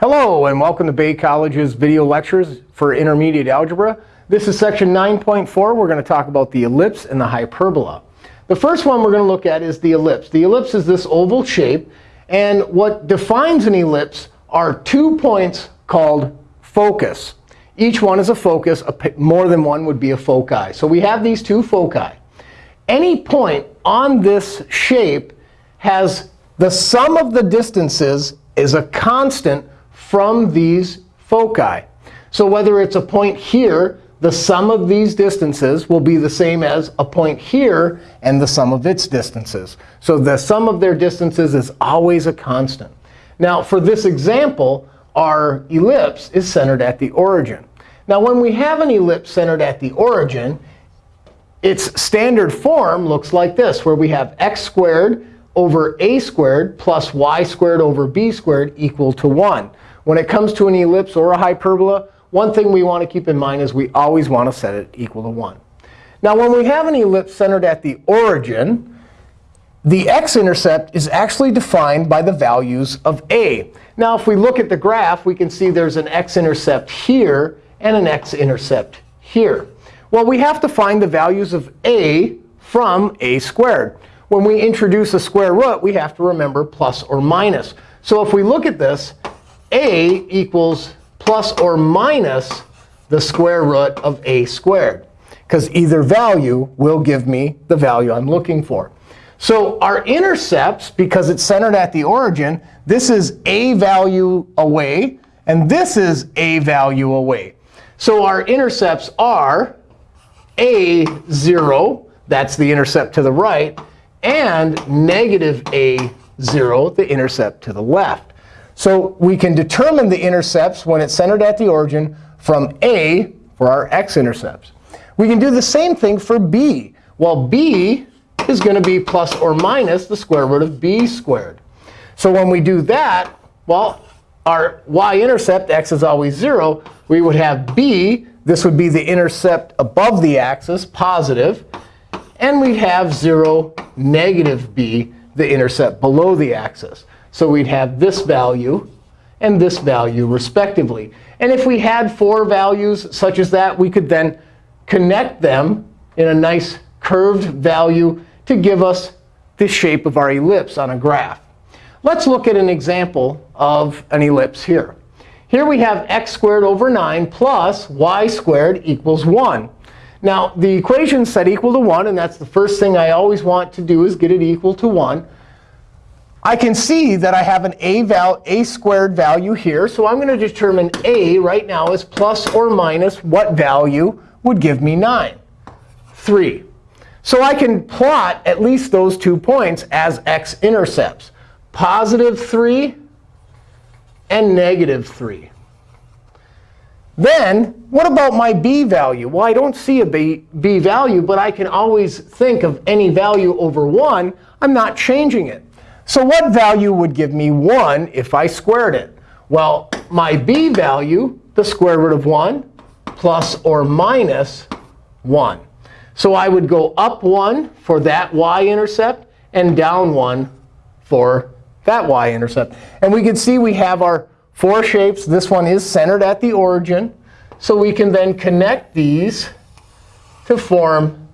Hello, and welcome to Bay College's video lectures for intermediate algebra. This is section 9.4. We're going to talk about the ellipse and the hyperbola. The first one we're going to look at is the ellipse. The ellipse is this oval shape. And what defines an ellipse are two points called focus. Each one is a focus. More than one would be a foci. So we have these two foci. Any point on this shape has the sum of the distances is a constant from these foci. So whether it's a point here, the sum of these distances will be the same as a point here and the sum of its distances. So the sum of their distances is always a constant. Now, for this example, our ellipse is centered at the origin. Now, when we have an ellipse centered at the origin, its standard form looks like this, where we have x squared over a squared plus y squared over b squared equal to 1. When it comes to an ellipse or a hyperbola, one thing we want to keep in mind is we always want to set it equal to 1. Now, when we have an ellipse centered at the origin, the x-intercept is actually defined by the values of a. Now, if we look at the graph, we can see there's an x-intercept here and an x-intercept here. Well, we have to find the values of a from a squared. When we introduce a square root, we have to remember plus or minus. So if we look at this, a equals plus or minus the square root of a squared. Because either value will give me the value I'm looking for. So our intercepts, because it's centered at the origin, this is a value away. And this is a value away. So our intercepts are a 0, that's the intercept to the right, and negative a 0, the intercept to the left. So we can determine the intercepts when it's centered at the origin from a for our x-intercepts. We can do the same thing for b. Well, b is going to be plus or minus the square root of b squared. So when we do that, well, our y-intercept, x is always 0. We would have b. This would be the intercept above the axis, positive. And we'd have 0, negative b, the intercept below the axis. So we'd have this value and this value, respectively. And if we had four values such as that, we could then connect them in a nice curved value to give us the shape of our ellipse on a graph. Let's look at an example of an ellipse here. Here we have x squared over 9 plus y squared equals 1. Now, the equation set equal to 1, and that's the first thing I always want to do is get it equal to 1. I can see that I have an a, val a squared value here. So I'm going to determine a right now is plus or minus what value would give me 9? 3. So I can plot at least those two points as x-intercepts, positive 3 and negative 3. Then what about my b value? Well, I don't see a b, b value, but I can always think of any value over 1. I'm not changing it. So what value would give me 1 if I squared it? Well, my b value, the square root of 1, plus or minus 1. So I would go up 1 for that y-intercept and down 1 for that y-intercept. And we can see we have our four shapes. This one is centered at the origin. So we can then connect these to form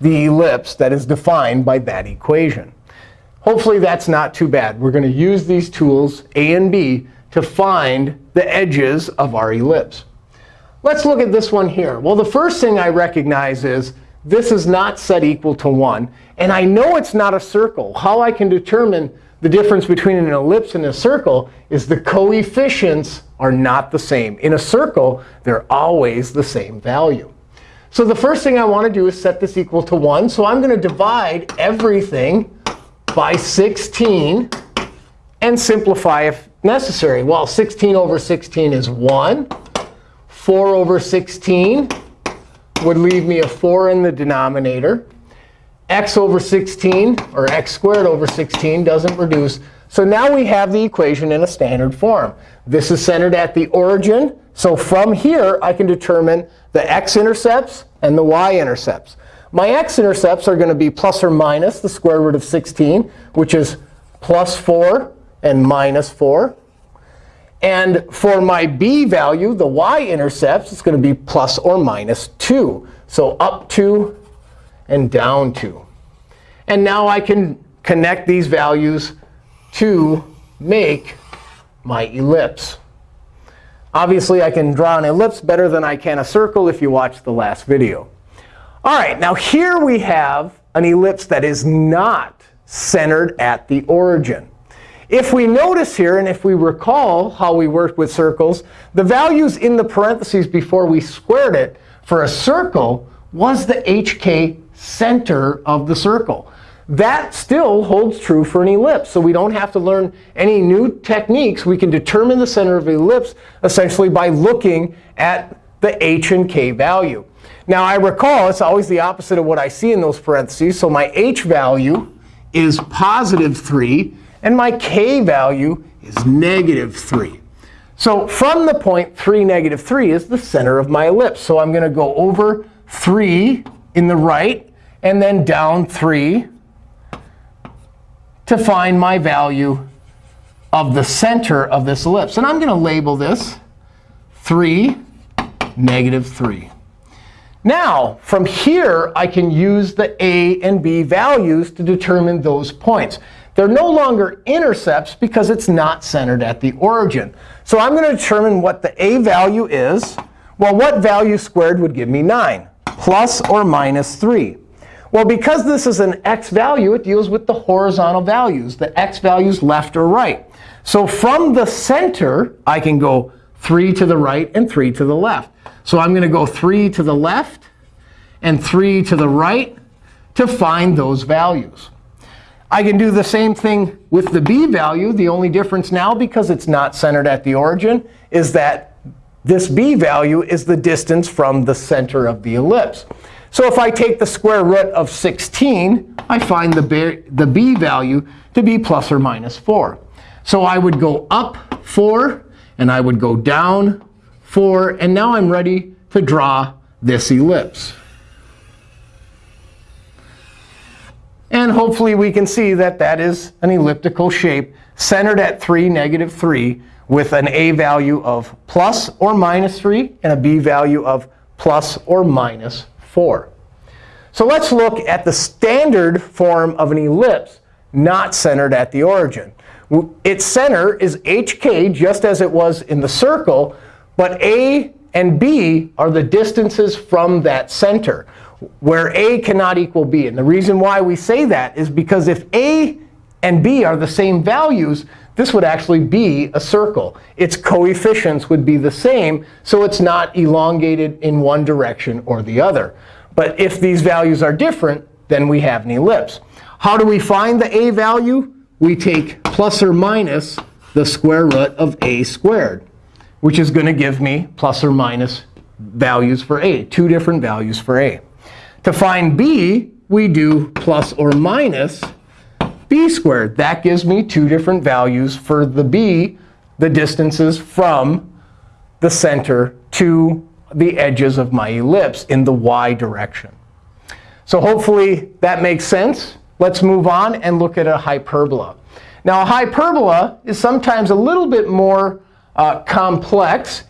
the ellipse that is defined by that equation. Hopefully, that's not too bad. We're going to use these tools, A and B, to find the edges of our ellipse. Let's look at this one here. Well, the first thing I recognize is this is not set equal to 1. And I know it's not a circle. How I can determine the difference between an ellipse and a circle is the coefficients are not the same. In a circle, they're always the same value. So the first thing I want to do is set this equal to 1. So I'm going to divide everything by 16 and simplify if necessary. Well, 16 over 16 is 1. 4 over 16 would leave me a 4 in the denominator. x over 16, or x squared over 16, doesn't reduce. So now we have the equation in a standard form. This is centered at the origin. So from here, I can determine the x-intercepts and the y-intercepts. My x-intercepts are going to be plus or minus the square root of 16, which is plus 4 and minus 4. And for my b value, the y-intercepts, it's going to be plus or minus 2. So up 2 and down 2. And now I can connect these values to make my ellipse. Obviously, I can draw an ellipse better than I can a circle if you watched the last video. All right, now here we have an ellipse that is not centered at the origin. If we notice here, and if we recall how we worked with circles, the values in the parentheses before we squared it for a circle was the hk center of the circle. That still holds true for an ellipse. So we don't have to learn any new techniques. We can determine the center of an ellipse essentially by looking at the h and k value. Now, I recall it's always the opposite of what I see in those parentheses. So my h value is positive 3. And my k value is negative 3. So from the point 3, negative 3 is the center of my ellipse. So I'm going to go over 3 in the right, and then down 3 to find my value of the center of this ellipse. And I'm going to label this 3, negative 3. Now, from here, I can use the a and b values to determine those points. They're no longer intercepts because it's not centered at the origin. So I'm going to determine what the a value is. Well, what value squared would give me 9? Plus or minus 3. Well, because this is an x value, it deals with the horizontal values, the x values left or right. So from the center, I can go 3 to the right and 3 to the left. So I'm going to go 3 to the left and 3 to the right to find those values. I can do the same thing with the b value. The only difference now, because it's not centered at the origin, is that this b value is the distance from the center of the ellipse. So if I take the square root of 16, I find the b, the b value to be plus or minus 4. So I would go up 4, and I would go down 4. And now I'm ready to draw this ellipse. And hopefully we can see that that is an elliptical shape centered at 3, negative 3, with an a value of plus or minus 3 and a b value of plus or minus 4. So let's look at the standard form of an ellipse not centered at the origin. Its center is hk, just as it was in the circle. But a and b are the distances from that center where a cannot equal b. And the reason why we say that is because if a and b are the same values, this would actually be a circle. Its coefficients would be the same, so it's not elongated in one direction or the other. But if these values are different, then we have an ellipse. How do we find the a value? We take plus or minus the square root of a squared, which is going to give me plus or minus values for a, two different values for a. To find b, we do plus or minus b squared. That gives me two different values for the b, the distances from the center to the edges of my ellipse in the y direction. So hopefully that makes sense. Let's move on and look at a hyperbola. Now, a hyperbola is sometimes a little bit more Uh, complex,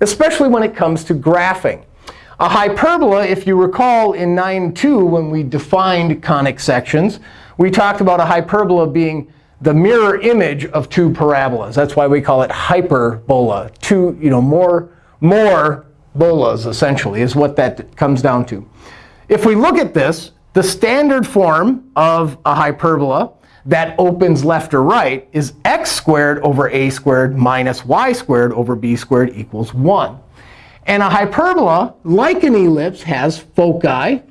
especially when it comes to graphing. A hyperbola, if you recall in 9.2 when we defined conic sections, we talked about a hyperbola being the mirror image of two parabolas. That's why we call it hyperbola. Two, you know, more, more bolas, essentially, is what that comes down to. If we look at this, the standard form of a hyperbola that opens left or right is x squared over a squared minus y squared over b squared equals 1. And a hyperbola, like an ellipse, has foci.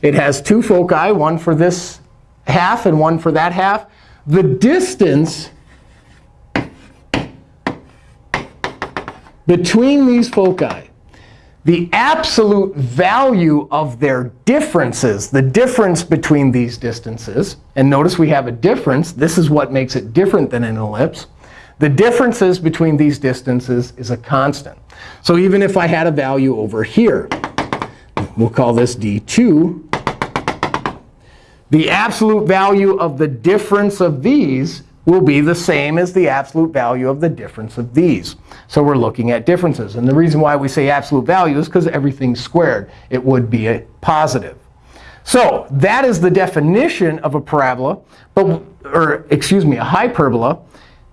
It has two foci, one for this half and one for that half. The distance between these foci, the absolute value of their differences, the difference between these distances, and notice we have a difference. This is what makes it different than an ellipse. The differences between these distances is a constant. So even if I had a value over here, we'll call this d2, the absolute value of the difference of these will be the same as the absolute value of the difference of these. So we're looking at differences. And the reason why we say absolute value is because everything's squared. It would be a positive. So that is the definition of a parabola, but, or excuse me, a hyperbola.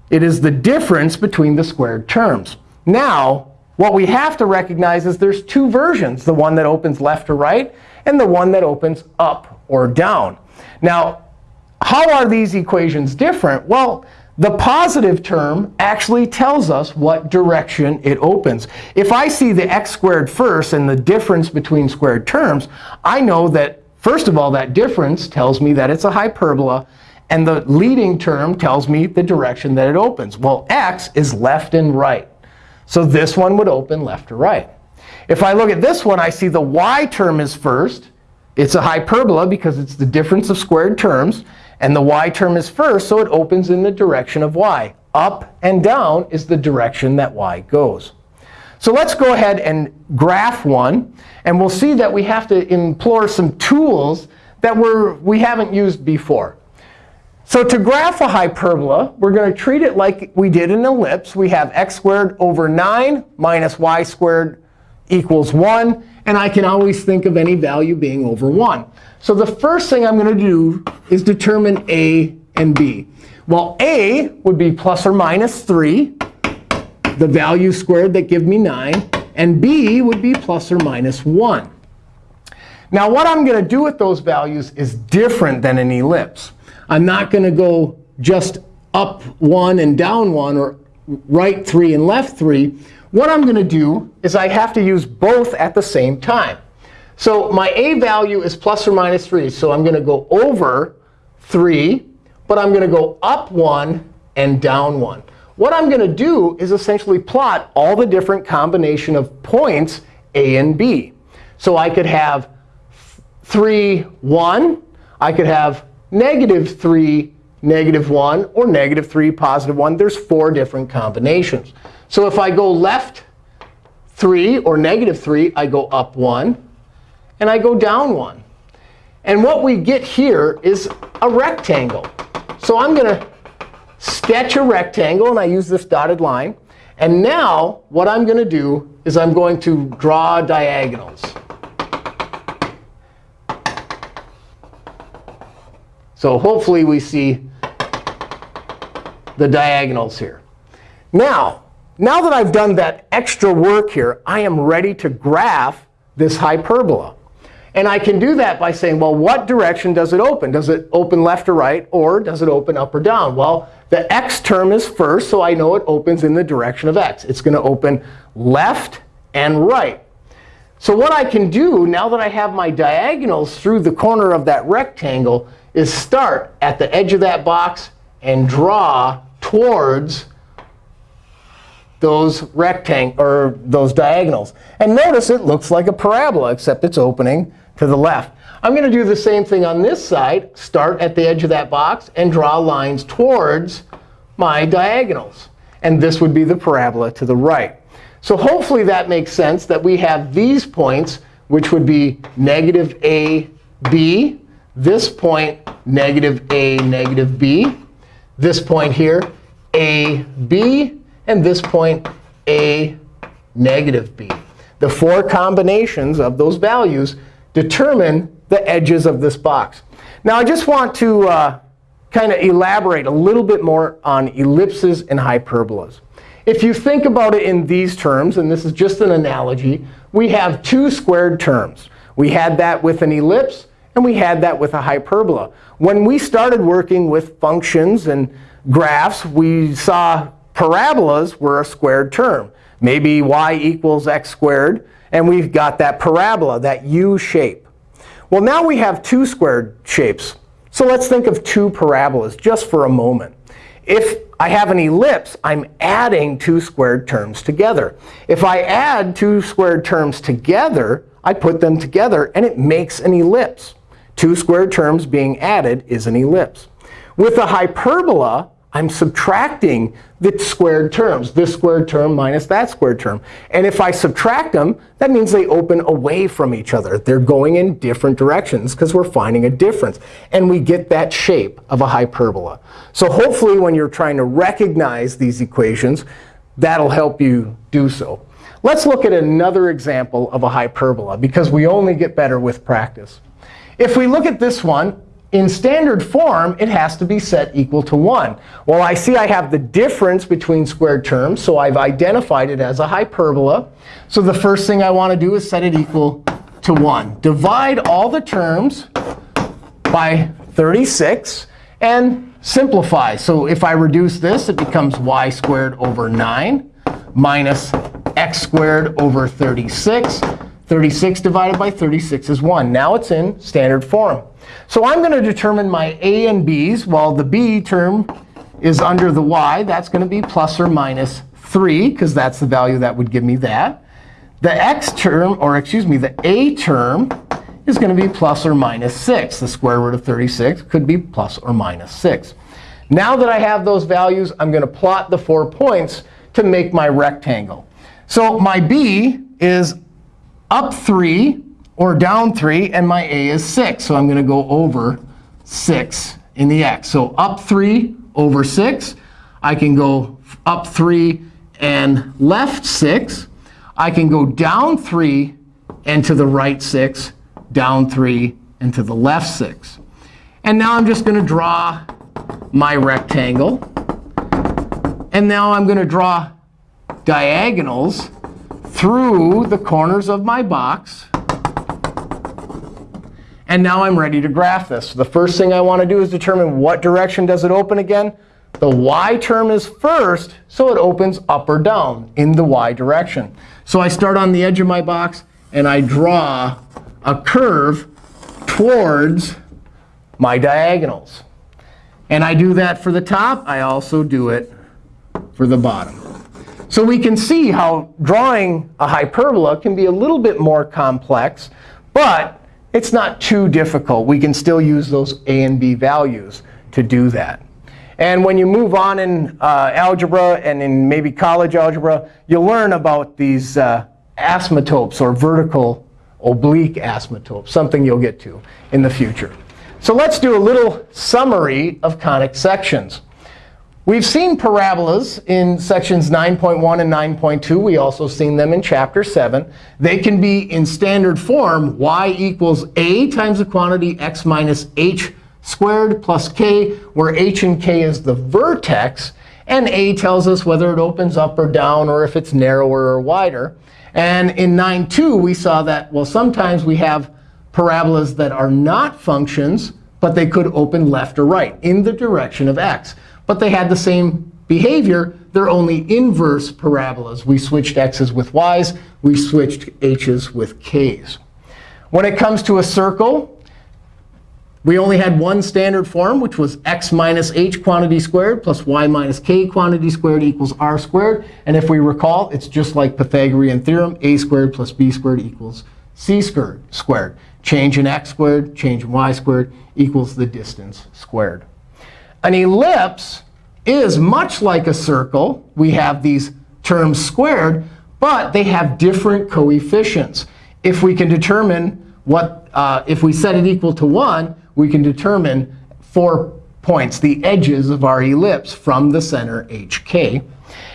It is the difference between the squared terms. Now, what we have to recognize is there's two versions, the one that opens left or right and the one that opens up or down. Now, how are these equations different? Well, the positive term actually tells us what direction it opens. If I see the x squared first and the difference between squared terms, I know that, first of all, that difference tells me that it's a hyperbola. And the leading term tells me the direction that it opens. Well, x is left and right. So this one would open left or right. If I look at this one, I see the y term is first. It's a hyperbola because it's the difference of squared terms. And the y term is first, so it opens in the direction of y. Up and down is the direction that y goes. So let's go ahead and graph one. And we'll see that we have to implore some tools that we're, we haven't used before. So to graph a hyperbola, we're going to treat it like we did an ellipse. We have x squared over 9 minus y squared equals 1. And I can always think of any value being over 1. So the first thing I'm going to do is determine a and b. Well, a would be plus or minus 3, the value squared that give me 9. And b would be plus or minus 1. Now, what I'm going to do with those values is different than an ellipse. I'm not going to go just up 1 and down 1 or right 3 and left 3. What I'm going to do is I have to use both at the same time. So my a value is plus or minus 3. So I'm going to go over 3, but I'm going to go up 1 and down 1. What I'm going to do is essentially plot all the different combination of points a and b. So I could have 3, 1. I could have negative 3, negative 1, or negative 3, positive 1. There's four different combinations. So if I go left 3 or negative 3, I go up 1, and I go down 1. And what we get here is a rectangle. So I'm going to sketch a rectangle, and I use this dotted line. And now what I'm going to do is I'm going to draw diagonals. So hopefully we see the diagonals here. Now, now that I've done that extra work here, I am ready to graph this hyperbola. And I can do that by saying, well, what direction does it open? Does it open left or right, or does it open up or down? Well, the x term is first, so I know it opens in the direction of x. It's going to open left and right. So what I can do, now that I have my diagonals through the corner of that rectangle, is start at the edge of that box and draw towards those rectang or those diagonals. And notice it looks like a parabola, except it's opening to the left. I'm going to do the same thing on this side. Start at the edge of that box and draw lines towards my diagonals. And this would be the parabola to the right. So hopefully that makes sense that we have these points, which would be negative a, b, this point, negative a, negative b. This point here, a, b. And this point, a, negative b. The four combinations of those values determine the edges of this box. Now, I just want to uh, kind of elaborate a little bit more on ellipses and hyperbolas. If you think about it in these terms, and this is just an analogy, we have two squared terms. We had that with an ellipse. And we had that with a hyperbola. When we started working with functions and graphs, we saw parabolas were a squared term. Maybe y equals x squared. And we've got that parabola, that u shape. Well, now we have two squared shapes. So let's think of two parabolas just for a moment. If I have an ellipse, I'm adding two squared terms together. If I add two squared terms together, I put them together, and it makes an ellipse. Two squared terms being added is an ellipse. With a hyperbola, I'm subtracting the squared terms, this squared term minus that squared term. And if I subtract them, that means they open away from each other. They're going in different directions because we're finding a difference. And we get that shape of a hyperbola. So hopefully, when you're trying to recognize these equations, that'll help you do so. Let's look at another example of a hyperbola, because we only get better with practice. If we look at this one, in standard form, it has to be set equal to 1. Well, I see I have the difference between squared terms, so I've identified it as a hyperbola. So the first thing I want to do is set it equal to 1. Divide all the terms by 36 and simplify. So if I reduce this, it becomes y squared over 9 minus x squared over 36. 36 divided by 36 is 1. Now it's in standard form. So I'm going to determine my a and b's. While the b term is under the y, that's going to be plus or minus 3, because that's the value that would give me that. The x term, or excuse me, the a term is going to be plus or minus 6. The square root of 36 could be plus or minus 6. Now that I have those values, I'm going to plot the four points to make my rectangle. So my b is up 3 or down 3, and my a is 6. So I'm going to go over 6 in the x. So up 3 over 6. I can go up 3 and left 6. I can go down 3 and to the right 6, down 3 and to the left 6. And now I'm just going to draw my rectangle. And now I'm going to draw diagonals through the corners of my box. And now I'm ready to graph this. The first thing I want to do is determine what direction does it open again. The y term is first, so it opens up or down in the y direction. So I start on the edge of my box, and I draw a curve towards my diagonals. And I do that for the top. I also do it for the bottom. So we can see how drawing a hyperbola can be a little bit more complex, but it's not too difficult. We can still use those a and b values to do that. And when you move on in uh, algebra and in maybe college algebra, you'll learn about these uh, asymptotes or vertical oblique asymptotes, something you'll get to in the future. So let's do a little summary of conic sections. We've seen parabolas in sections 9.1 and 9.2. We also seen them in chapter 7. They can be in standard form, y equals a times the quantity x minus h squared plus k, where h and k is the vertex. And a tells us whether it opens up or down, or if it's narrower or wider. And in 9.2, we saw that, well, sometimes we have parabolas that are not functions, but they could open left or right in the direction of x but they had the same behavior. They're only inverse parabolas. We switched x's with y's. We switched h's with k's. When it comes to a circle, we only had one standard form, which was x minus h quantity squared plus y minus k quantity squared equals r squared. And if we recall, it's just like Pythagorean theorem. a squared plus b squared equals c squared. Change in x squared, change in y squared equals the distance squared. An ellipse is much like a circle. We have these terms squared, but they have different coefficients. If we can determine what, uh, if we set it equal to 1, we can determine four points, the edges of our ellipse from the center hk.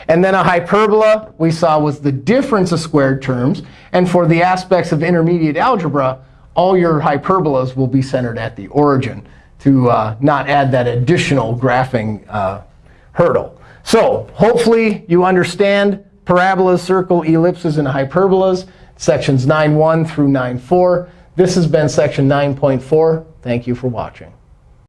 And then a hyperbola we saw was the difference of squared terms. And for the aspects of intermediate algebra, all your hyperbolas will be centered at the origin to uh, not add that additional graphing uh, hurdle. So hopefully you understand parabolas, circle, ellipses, and hyperbolas, sections 9.1 through 9.4. This has been section 9.4. Thank you for watching.